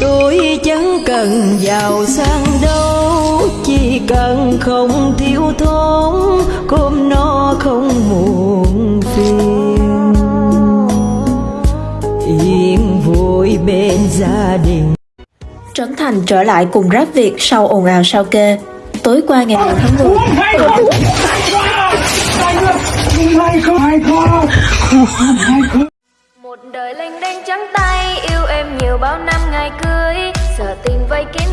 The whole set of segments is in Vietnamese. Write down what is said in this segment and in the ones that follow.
tôi chẳng cần giàu sang đâu chỉ cần không thiếu thốn cơm no không muộn phiền. Yên vui bên gia đình. Trấn Thành trở lại cùng rap Việt sau ồn ào sao kê. Tối qua ngày 10 tháng 10, Một đời lênh đênh trắng tay. Yêu em nhiều bao năm ngày cưới, Giờ tình vây kín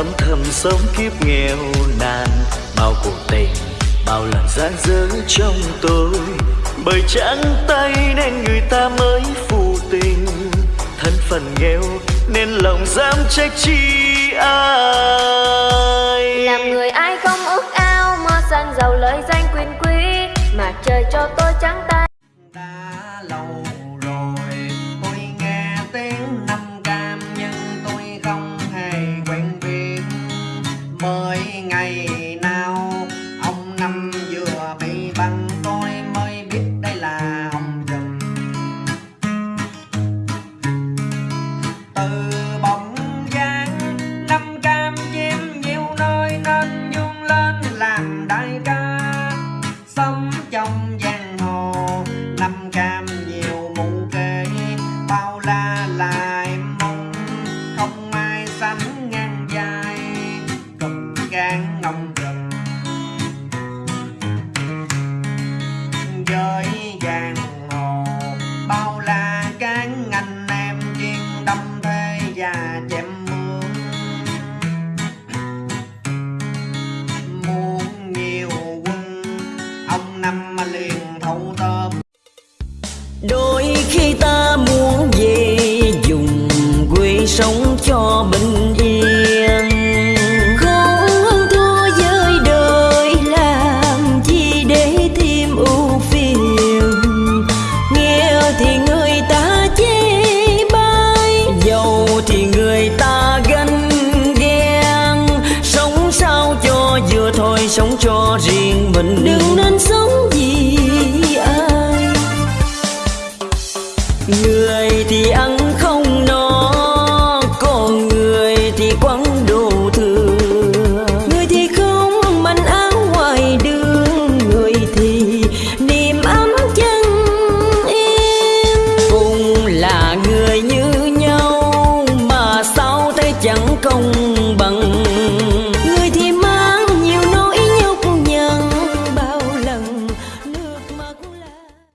âm thầm sống kiếp nghèo nàn. Bao cuộc tình, bao lần gian dở trong tôi. Bởi trắng tay nên người ta mới phụ tình. Thân phận nghèo nên lòng dám trách chi ai? Làm người ai không ước ao Mơ sang giàu lời danh quyền quý. Mà trời cho tôi trắng tay. ngang nồng